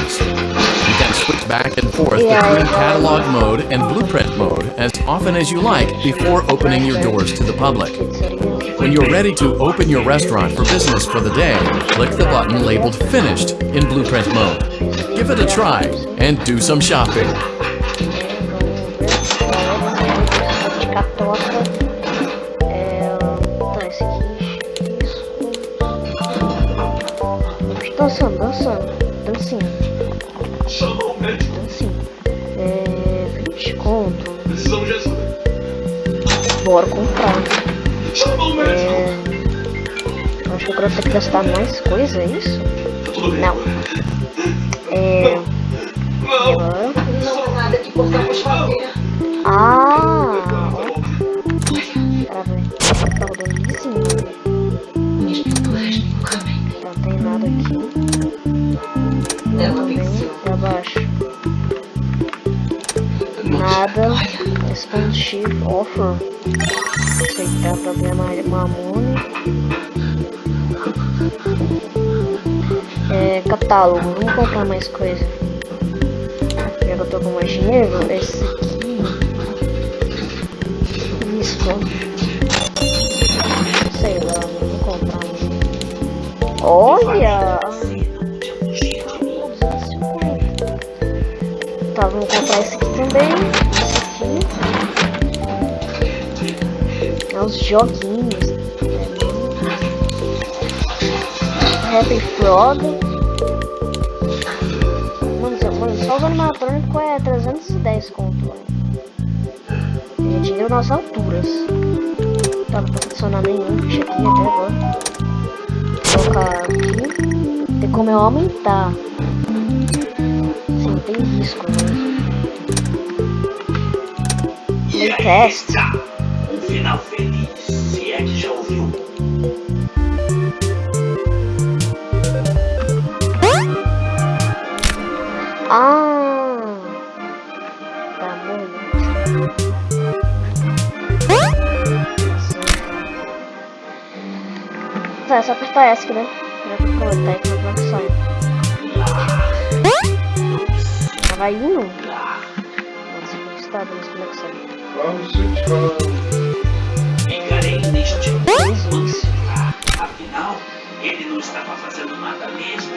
You can switch back and forth Yeah, between catalog mode and blueprint mode as often as you like before opening your doors to the public. When you're ready to open your restaurant for business for the day, click the button labeled Finished in Blueprint mode. Give it a try and do some shopping. Bora comprar. É. Acho que agora eu tenho que gastar mais coisa, é isso? Tá. Não. É. Não. Agora. Não nada que possamos fazer. Ah! Tá velho. Tá rodando caminho. Não tem nada aqui. Ela Também venceu. pra baixo. Nada. Expansive offer. Aceitar problema Mamone. É, catálogo. Vamos comprar mais coisa. Já que eu tô com mais dinheiro, esse aqui. Isso. Sei lá, vamos comprar um. Olha! 250. Tá, vamos comprar esse aqui também. Os joguinhos. Happy Frog. Mano, mano, só os animatrônicos é 310 conto. velho. É dinheiro nas alturas. Tá, não posso adicionar nenhum bicho aqui até agora. Colocar aqui. Tem como eu aumentar. Sim, tem risco, né? Aí, teste final feliz, se é que já ouviu. Ah, tá bom. Tá, só apertar S, né? Já que eu falei, tá entrando na opção. Tava indo? Nossa, que estado nas conexões. Vamos, gente, vamos. Afinal, ele não estava fazendo nada mesmo.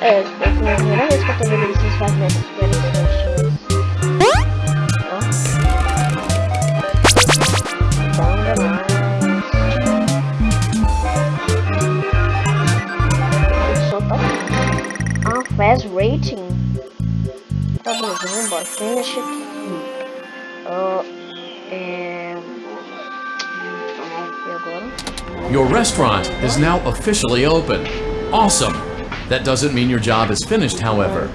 É, é, é a primeira vez que eu tô vendo eles fazendo essas coisas. faz rating? Tá bom, vamos embora. Finish aqui. Uh, é... Your restaurant is now officially open. Awesome! That doesn't mean your job is finished, however.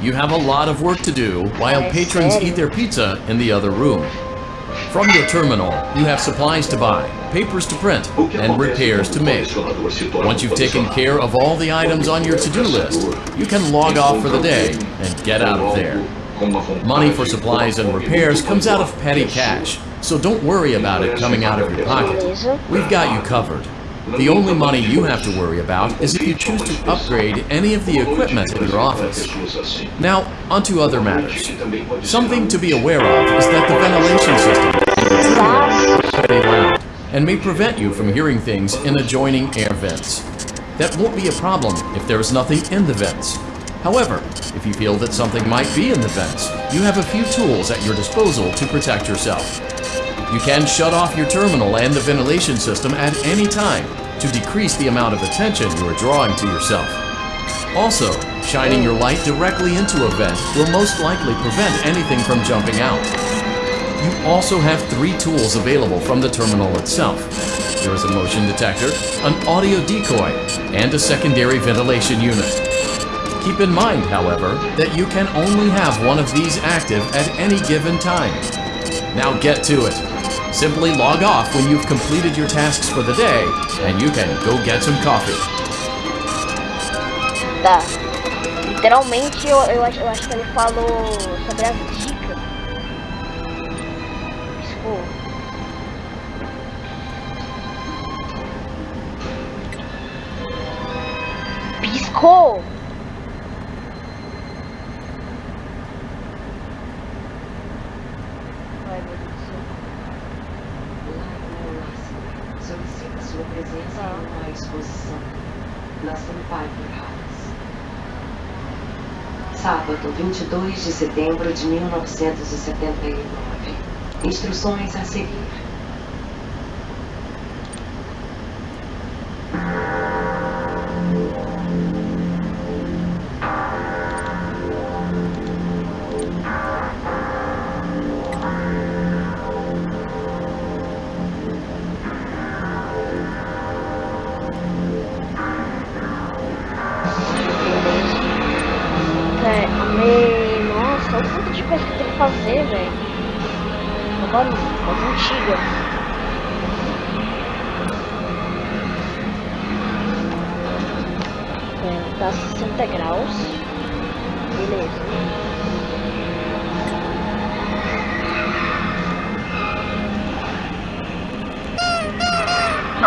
You have a lot of work to do while patrons eat their pizza in the other room. From your terminal, you have supplies to buy, papers to print, and repairs to make. Once you've taken care of all the items on your to-do list, you can log off for the day and get out of there. Money for supplies and repairs comes out of petty cash, so don't worry about it coming out of your pocket. We've got you covered. The only money you have to worry about is if you choose to upgrade any of the equipment in your office. Now, onto other matters. Something to be aware of is that the ventilation system is very loud and may prevent you from hearing things in adjoining air vents. That won't be a problem if there is nothing in the vents. However, if you feel that something might be in the vents, you have a few tools at your disposal to protect yourself. You can shut off your terminal and the ventilation system at any time to decrease the amount of attention you are drawing to yourself. Also, shining your light directly into a vent will most likely prevent anything from jumping out. You also have three tools available from the terminal itself. There is a motion detector, an audio decoy, and a secondary ventilation unit. Keep in mind, however, that you can only have one of these active at any given time. Now get to it. Simply log off when you've completed your tasks for the day, and you can go get some coffee. Tá. Literalmente, eu, eu, acho, eu acho que ele falou sobre as dicas. Piscou. Piscou! 22 de setembro de 1979. Instruções a seguir.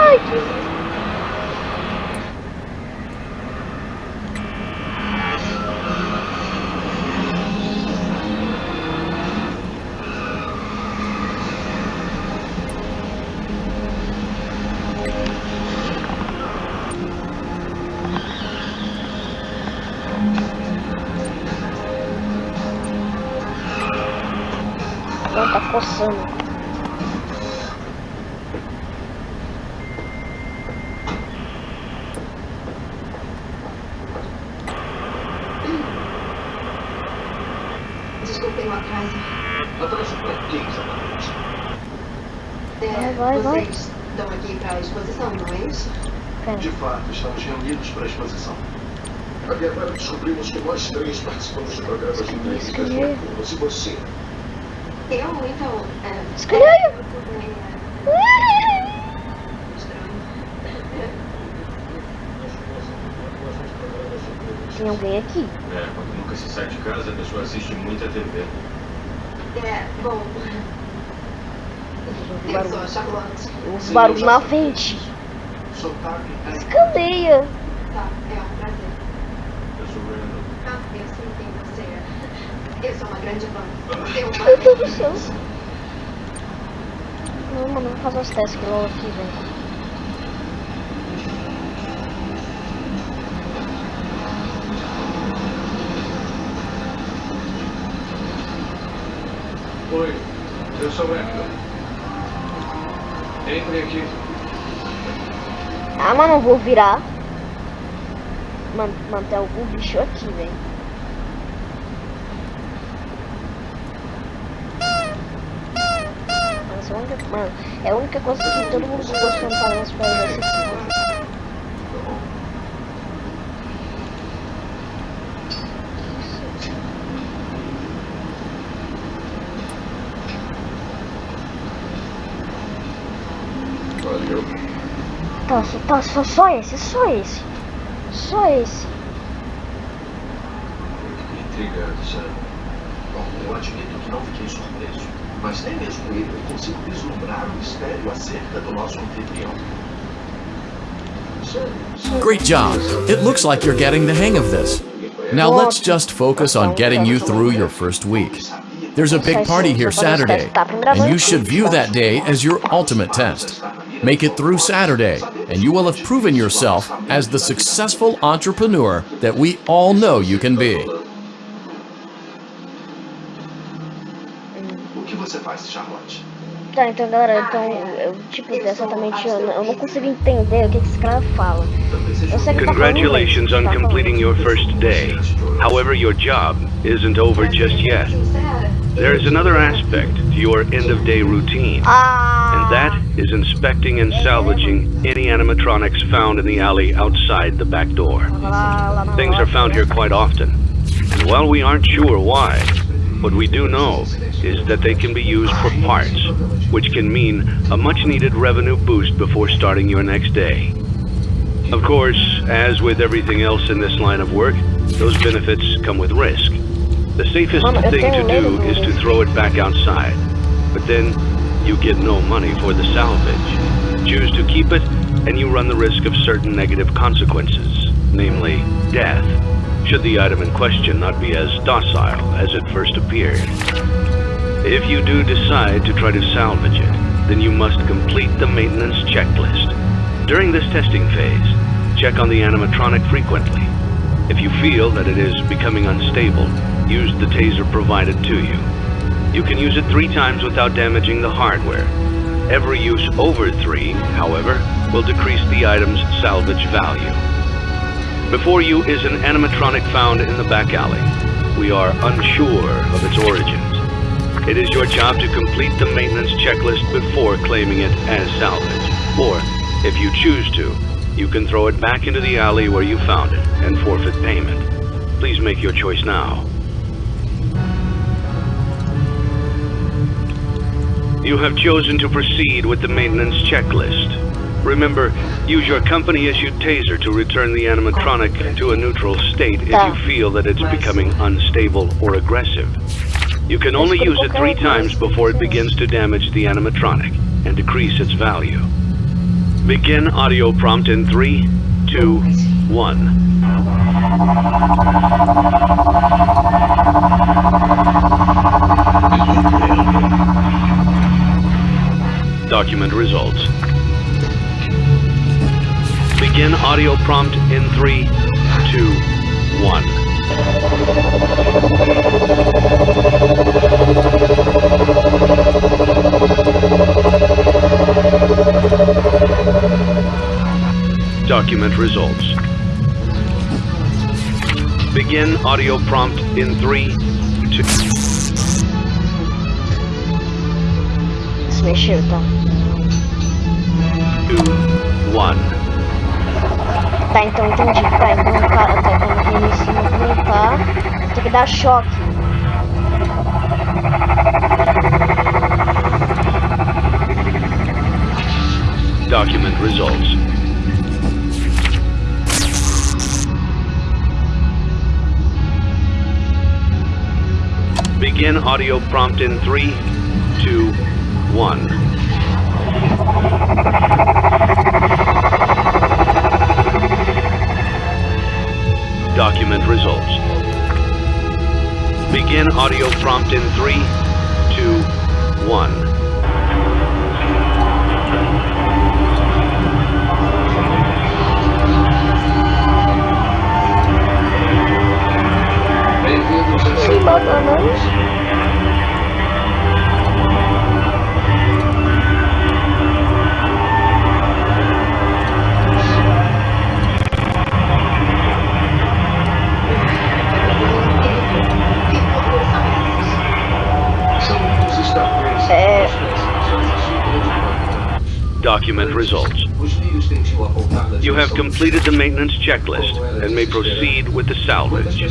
Que Desculpem o atraso. Atraso pra quê, exatamente? É, Vai, vai, vocês estão aqui para a exposição, não é isso? Pera. De fato, estamos reunidos para a exposição. Até agora descobrimos que nós três participamos de programas de Escolhi. noturnas. E você? Eu, então. É, Escolhi eu. eu também, é, estranho. Tem alguém aqui. É, se sai de casa, a pessoa assiste muita TV. É, bom, Os eu sou a barulhos, Charlotte. os barulhos na frente. Sotaque é... Escandeia. Tá, é um prazer. Eu sou o Randall. Ah, eu sei quem você é. Eu sou uma grande fã. Eu Meu Deus do céu. Não, mano, vou fazer os testes que logo aqui, velho. Oi, eu sou o Hector. Entre aqui. Ah, mas não vou virar. Man manter algum bicho aqui, velho. É mano, é a única coisa que todo mundo gostou de falar nas aqui. Tá, só, tá, só, só esse, só esse. Só esse. Intrigado, sabe? Bom, eu admito que não fiquei surpreso. Mas nem mesmo ele eu consigo vislumbrar o mistério acerca do nosso anfitrião. Sério, sério. Great job. It looks like you're getting the hang of this. Now let's just focus on getting you through your first week. There's a big party here Saturday, and you should view that day as your ultimate test. Make it through Saturday, and you will have proven yourself as the successful entrepreneur that we all know you can be. Tá, então galera, então, eu, tipo, exatamente, eu, eu não consigo entender o que, que esse cara fala. Eu sei que ele tá Congratulations on inglês, tá falando. completing your first day. However, your job isn't over just yet. There is another aspect to your end of day routine, and Ah, that is inspecting and salvaging any animatronics found in the alley outside the back door. lá, lá na Things are found here quite often, and while we aren't sure why, what we do know is that they can be used for parts, which can mean a much needed revenue boost before starting your next day. Of course, as with everything else in this line of work, those benefits come with risk. The safest thing to do is to throw it back outside, but then you get no money for the salvage. Choose to keep it, and you run the risk of certain negative consequences, namely death, should the item in question not be as docile as it first appeared. If you do decide to try to salvage it, then you must complete the maintenance checklist. During this testing phase, check on the animatronic frequently. If you feel that it is becoming unstable, use the taser provided to you. You can use it three times without damaging the hardware. Every use over three, however, will decrease the item's salvage value. Before you is an animatronic found in the back alley. We are unsure of its origins. It is your job to complete the maintenance checklist before claiming it as salvage. Or, if you choose to, you can throw it back into the alley where you found it and forfeit payment. Please make your choice now. You have chosen to proceed with the maintenance checklist. Remember, use your company-issued taser to return the animatronic to a neutral state if you feel that it's becoming unstable or aggressive. You can only use it three times before it begins to damage the animatronic and decrease its value. Begin audio prompt in three, two, one. Document results. Begin audio prompt in three, two, one. Document results. Begin audio prompt in three, two. Two, one. Tá, então entendi. Tá, então tá tem que dar choque. Document results. Begin audio prompt in three, two, one. Document results. Begin audio prompt in three, two, one. Bem-vindos a Document results. You have completed the maintenance checklist and may proceed with the salvage.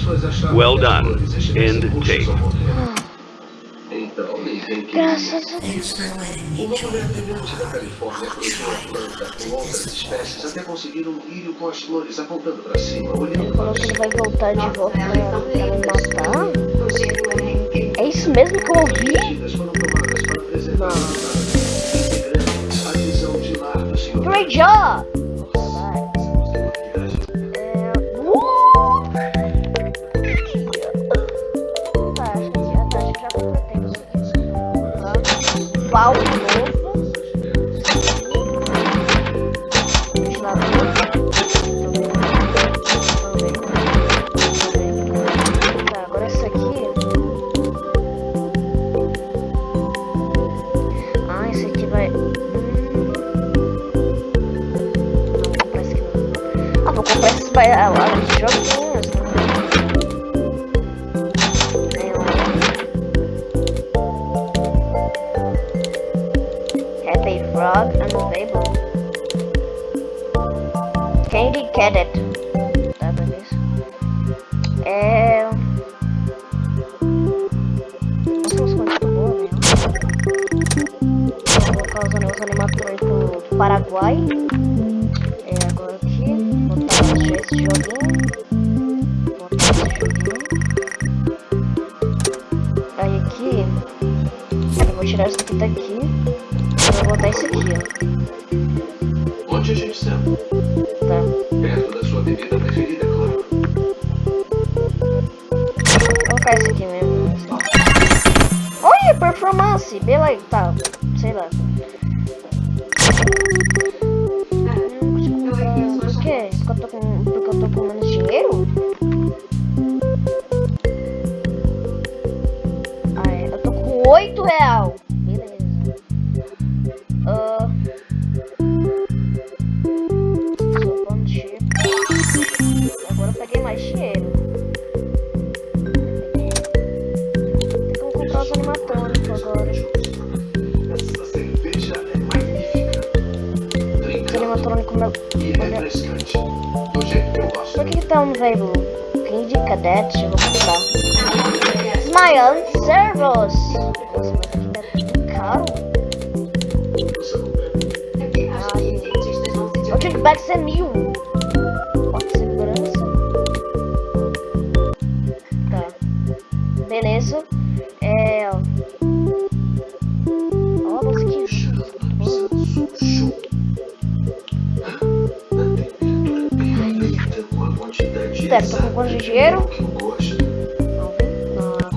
Well done. End tape. volta pra, pra me. É isso mesmo que eu ouvi? Vou comprar esses vai tirar isso aqui. Eu vou botar esse aqui, ó. Onde a gente senta? Espera, tô com quanto de dinheiro? que eu gosto.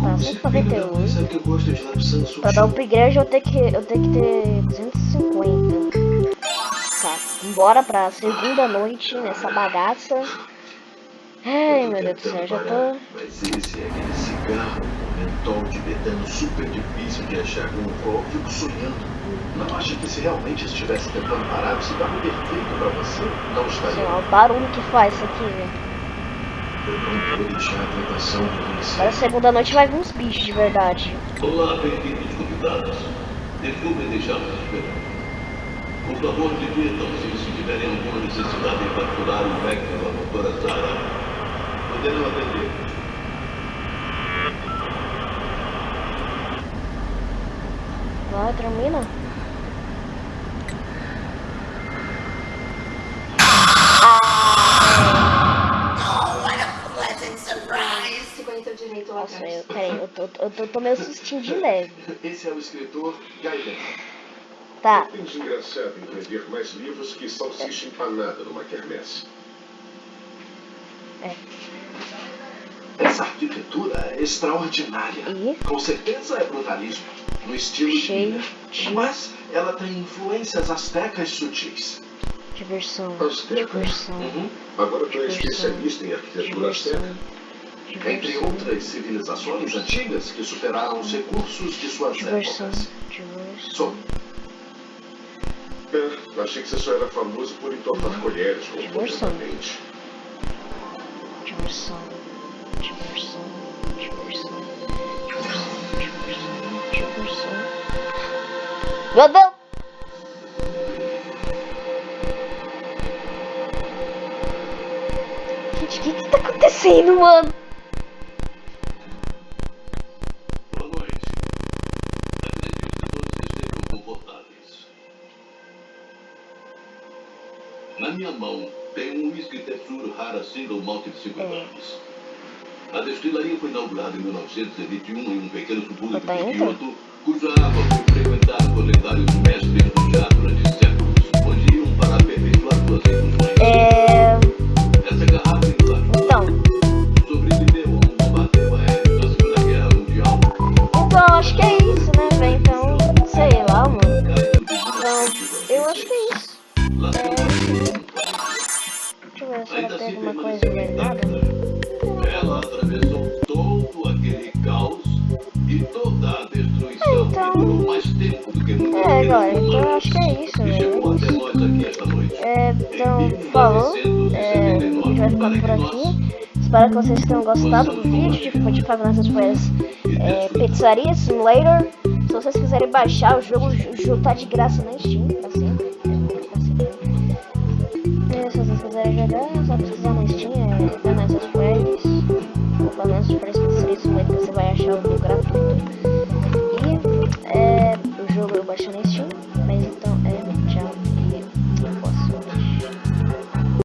Não, 191. Sabe que eu gosto de lapsando sushi? Pra dar upgrade eu tenho que, eu tenho que ter 250. Tá, bora pra segunda noite nessa bagaça. Ai meu Deus do céu, já tô. Mas esse é aquele cigarro mentol super difícil de achar no qual eu fico sonhando. Não acha que se realmente estivesse tentando parar o cigarro perfeito pra você, não estaria? o barulho que faz isso aqui, velho. Agora segunda noite vai vir uns bichos de verdade. Olá, bem-vindos convidados. Desculpem deixá-los esperando. Por favor, divirtam-se se tiverem alguma necessidade em capturar o Vector da doutora Sara. Poderão atender. Vai, termina. Direito lá Nossa, eu, peraí, eu tô, eu tô, tô meio sustinho de leve. Esse é o escritor Gaiden. Tá, Tem de engraçado em vender mais livros que salsicha empanada numa quermesse. Essa arquitetura é extraordinária. E? Com certeza é brutalismo, no estilo Cheio China. de- Mas ela tem influências astecas sutis. diversão, Azteca? diversão, Uhum. Agora tu é especialista em arquitetura diversão, azteca. Entre outras civilizações antigas que superaram os recursos de suas diversão, épocas. diversão. Sou É, achei que você só era famoso por entortar colheres Diversão. completamente. Diversão, diversão, diversão, diversão, diversão, Deus! Gente, o que que tá acontecendo, mano? Rara Single Malt de 5 É. anos. A destilaria foi inaugurada em 1921 em um pequeno subúrbio de? Kyoto, cuja água foi frequentada por lendários mestres do chá durante a Então- É, agora, então eu acho que é isso, velho. noite. É, então, falou. É, o vídeo vai ficando por aqui. Espero que vocês tenham gostado do vídeo de, de Nights at Freddy's é, Pizzaria Simulator. Se vocês quiserem baixar o jogo, o jogo tá de graça na Steam,